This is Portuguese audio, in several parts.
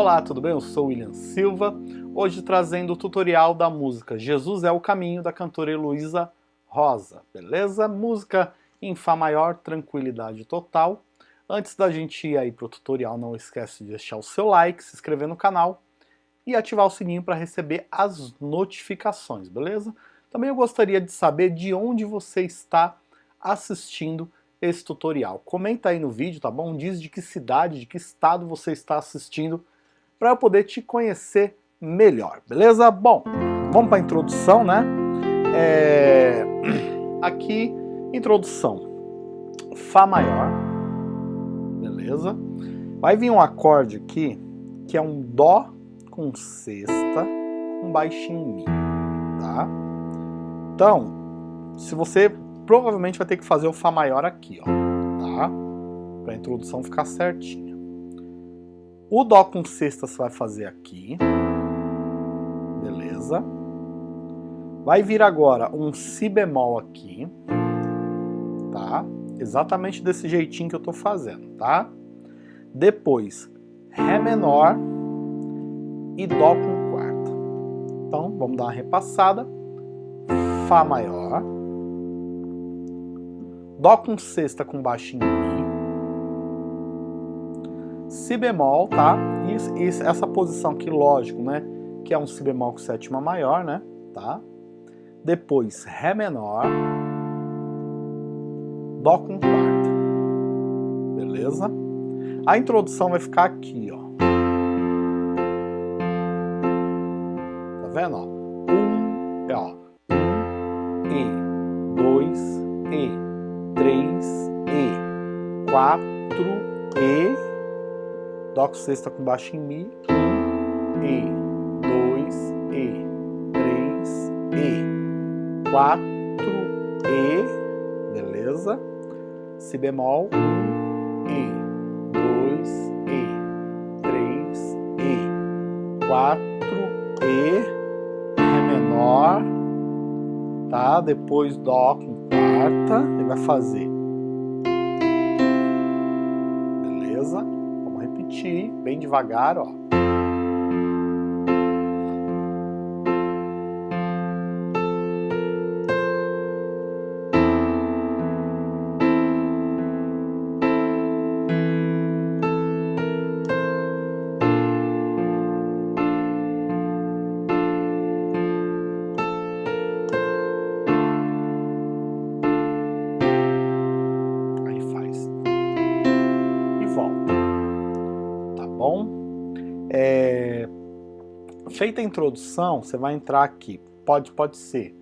Olá, tudo bem? Eu sou William Silva, hoje trazendo o tutorial da música Jesus é o Caminho, da cantora Heloísa Rosa, beleza? Música em Fá maior, tranquilidade total. Antes da gente ir aí pro tutorial, não esquece de deixar o seu like, se inscrever no canal e ativar o sininho para receber as notificações, beleza? Também eu gostaria de saber de onde você está assistindo esse tutorial. Comenta aí no vídeo, tá bom? Diz de que cidade, de que estado você está assistindo para eu poder te conhecer melhor, beleza? Bom, vamos para a introdução, né? É... Aqui, introdução. Fá maior, beleza? Vai vir um acorde aqui, que é um Dó com sexta, um baixinho Mi, tá? Então, se você provavelmente vai ter que fazer o Fá maior aqui, ó, tá? Para a introdução ficar certinha. O Dó com sexta você vai fazer aqui, beleza? Vai vir agora um Si bemol aqui, tá? Exatamente desse jeitinho que eu tô fazendo, tá? Depois, Ré menor e Dó com quarta. Então, vamos dar uma repassada. Fá maior, Dó com sexta com baixinho Si bemol, tá? E, e, essa posição aqui, lógico, né? Que é um Si bemol com sétima maior, né? Tá? Depois, Ré menor, Dó com quarta, beleza? A introdução vai ficar aqui, ó. Tá vendo, ó? Um, é, ó. Um, E, dois, E, 3, E, 4, E, Dó com sexta com baixo em Mi, 1, E, 2, E, 3, E, 4, E, beleza? Si bemol, 1, E, 2, E, 3, E, 4, E, Ré menor, tá? Depois Dó com quarta, ele vai fazer. Beleza? Repetir, bem devagar, ó. Feita a introdução, você vai entrar aqui. Pode, pode ser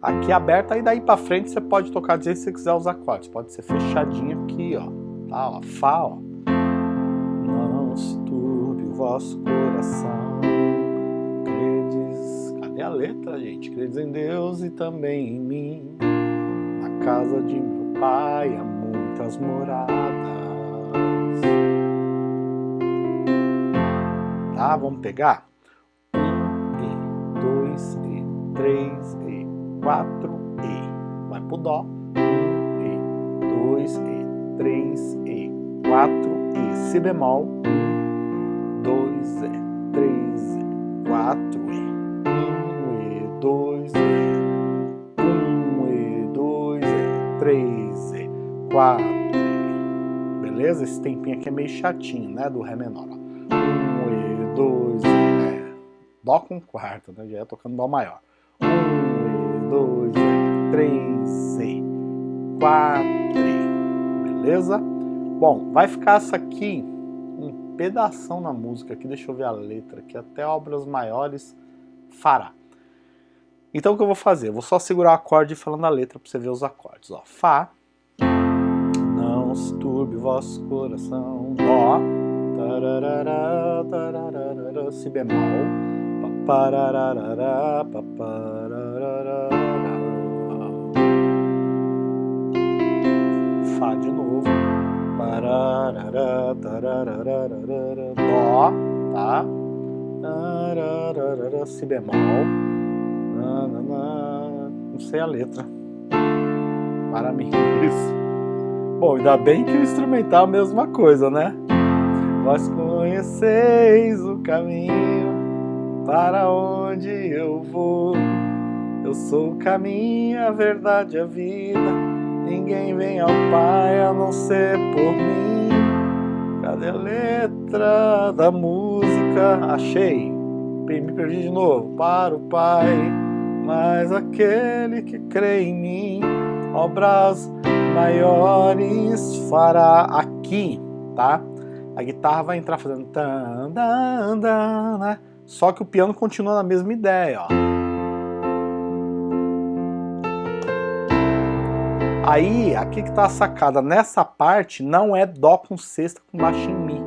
aqui aberta, e daí para frente você pode tocar jeito que você quiser os acordes. Pode ser fechadinho aqui, ó. Tá, ó. Fá, ó. Não se turbe o vosso coração. Credes... Cadê a letra, gente? Credes em Deus e também em mim. Na casa de meu pai há muitas moradas. tá? Vamos pegar? 3 e 4 e vai pro dó 1 e 2 e 3 e 4 e si bemol 2 e 3 e 4 e 1 e 2 e 1 e 2 e 3 e 4 e beleza? Esse tempinho aqui é meio chatinho, né? Do ré menor. 1 e 2 e né? Dó com quarta, né? Já ia tocando Dó maior. Um, dois, três, e quatro, beleza? Bom, vai ficar essa aqui, um pedação na música aqui, deixa eu ver a letra aqui, até obras maiores fará. Então o que eu vou fazer? Eu vou só segurar o acorde falando a letra para você ver os acordes. Ó, Fá, não se turbe vosso coração, Dó, tararara, tararara, si bemol, papararara, papararara, Fá de novo, Dó, tá? Si bemol, não sei a letra, parabéns. Bom, ainda bem que o instrumental é a mesma coisa, né? vós conheceis o caminho para onde eu vou. Eu sou o caminho, a verdade, a vida. Ninguém vem ao Pai a não ser por mim. Cadê a letra da música? Achei. Me perdi de novo. Para o Pai, mas aquele que crê em mim, obras maiores fará aqui, tá? A guitarra vai entrar fazendo tan, dan, dan, né? Só que o piano continua na mesma ideia, ó. Aí, aqui que tá a sacada, nessa parte não é Dó com sexta com baixo em Mi,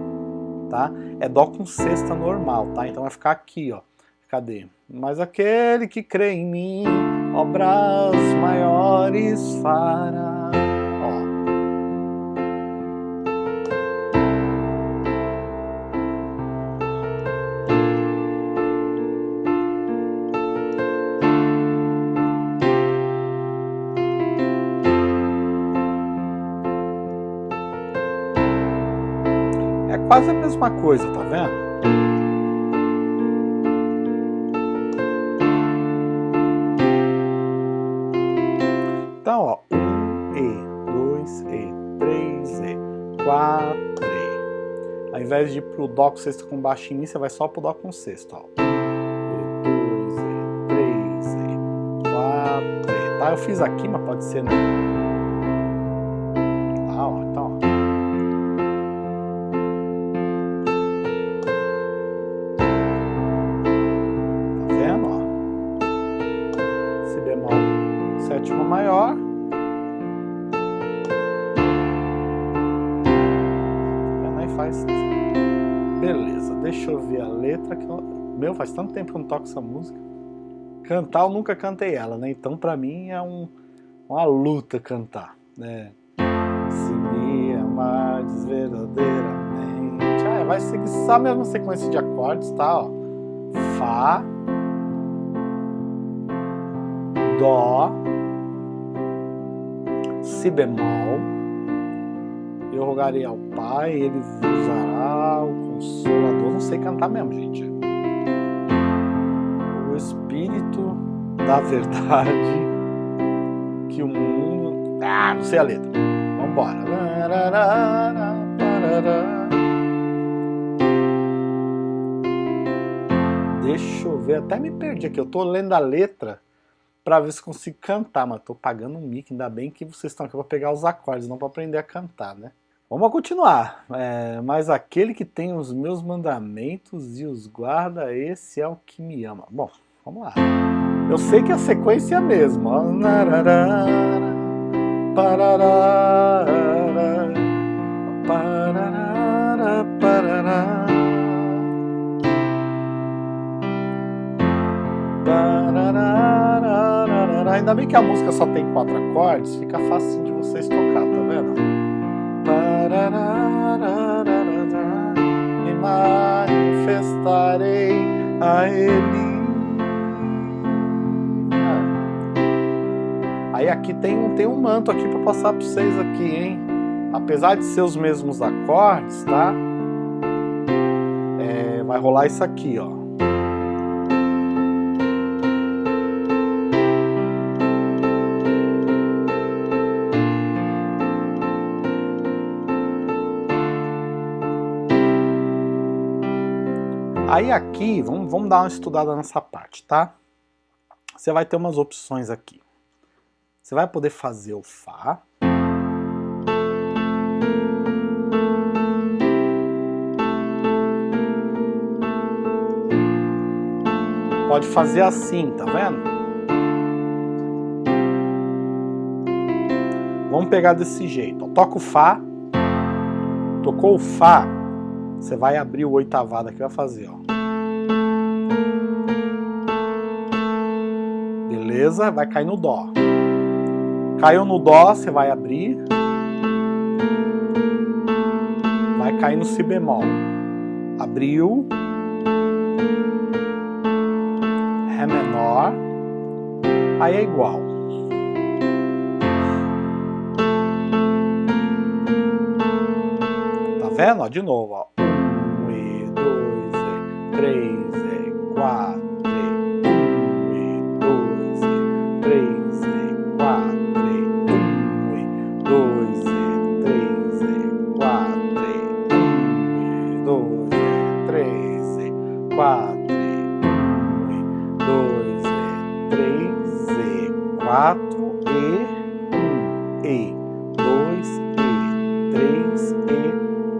tá? É Dó com sexta normal, tá? Então vai ficar aqui, ó. Cadê? Mas aquele que crê em mim, obras maiores fará. Quase a mesma coisa, tá vendo? Então, ó, um E, dois E, três E, quatro E. Ao invés de ir pro Dó com sexta com baixo em Mi, você vai só pro Dó com sexta, ó. E, dois E, três E, quatro E. Tá, eu fiz aqui, mas pode ser, né? Meu, faz tanto tempo que eu não toco essa música. Cantar eu nunca cantei ela, né? Então pra mim é um, uma luta cantar, né? Se me amares verdadeiramente... Ah, vai seguir só a mesma sequência de acordes, tá? Ó. Fá... Dó... Si bemol... Eu rogarei ao Pai, Ele usará Consolador. Não sei cantar mesmo, gente espírito da verdade que o mundo... Ah, não sei a letra. Vambora. Deixa eu ver, até me perdi aqui. Eu tô lendo a letra para ver se consigo cantar, mas tô pagando um mic. Ainda bem que vocês estão aqui para pegar os acordes, não para aprender a cantar, né? Vamos continuar. É, mas aquele que tem os meus mandamentos e os guarda, esse é o que me ama. Bom, Vamos lá. Eu sei que a sequência é a mesma. Ainda bem que a música só tem quatro acordes, fica fácil de vocês tocar, tá vendo? Me manifestarei a Ele Aí aqui tem, tem um manto aqui para passar para vocês aqui, hein? Apesar de ser os mesmos acordes, tá? É, vai rolar isso aqui, ó. Aí aqui, vamos, vamos dar uma estudada nessa parte, tá? Você vai ter umas opções aqui. Você vai poder fazer o Fá. Pode fazer assim, tá vendo? Vamos pegar desse jeito. Toca o Fá. Tocou o Fá, você vai abrir o oitavado aqui vai fazer, ó. Beleza? Vai cair no Dó. Caiu no Dó, você vai abrir. Vai cair no Si bemol. Abriu. Ré menor. Aí é igual. Tá vendo? Ó, de novo, ó. Um, três e quatro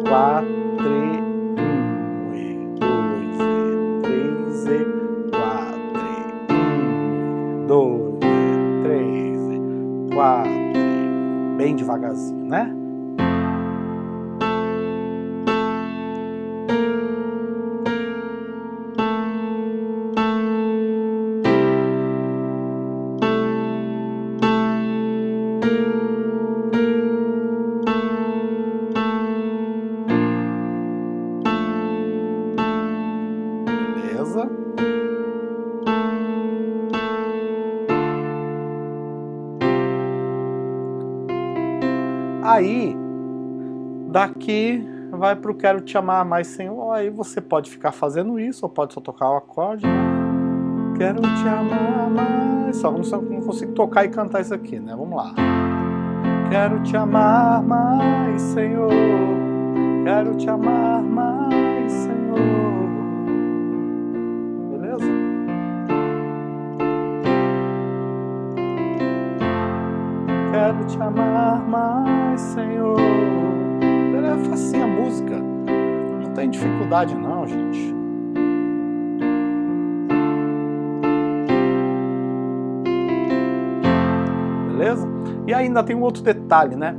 e quatro dois, três, quatro, bem devagarzinho, né? Beleza? Daqui vai para o Quero Te Amar Mais Senhor, aí você pode ficar fazendo isso, ou pode só tocar o acorde? Quero te amar mais, só não consigo tocar e cantar isso aqui, né? Vamos lá. Quero te amar mais, Senhor, quero te amar mais, Senhor. quero te amar mais, Senhor. É facinha a música. Não tem dificuldade não, gente. Beleza? E ainda tem um outro detalhe, né?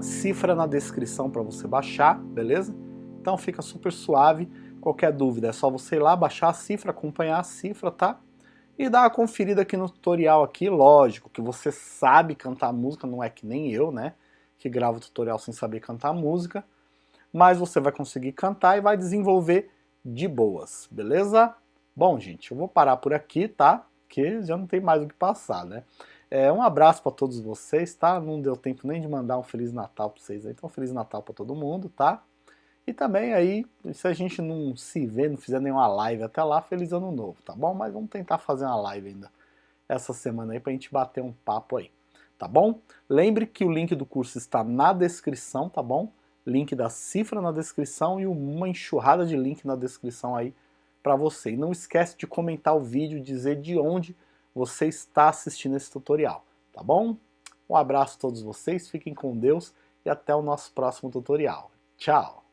Cifra na descrição para você baixar, beleza? Então fica super suave. Qualquer dúvida é só você ir lá, baixar a cifra, acompanhar a cifra, tá? e dá uma conferida aqui no tutorial aqui, lógico, que você sabe cantar música, não é que nem eu, né, que gravo tutorial sem saber cantar música, mas você vai conseguir cantar e vai desenvolver de boas, beleza? Bom, gente, eu vou parar por aqui, tá? Que já não tem mais o que passar, né? É, um abraço para todos vocês, tá? Não deu tempo nem de mandar um Feliz Natal para vocês aí, então Feliz Natal para todo mundo, tá? E também aí, se a gente não se vê, não fizer nenhuma live até lá, feliz ano novo, tá bom? Mas vamos tentar fazer uma live ainda essa semana aí pra gente bater um papo aí, tá bom? Lembre que o link do curso está na descrição, tá bom? Link da cifra na descrição e uma enxurrada de link na descrição aí para você. E não esquece de comentar o vídeo, dizer de onde você está assistindo esse tutorial, tá bom? Um abraço a todos vocês, fiquem com Deus e até o nosso próximo tutorial. Tchau!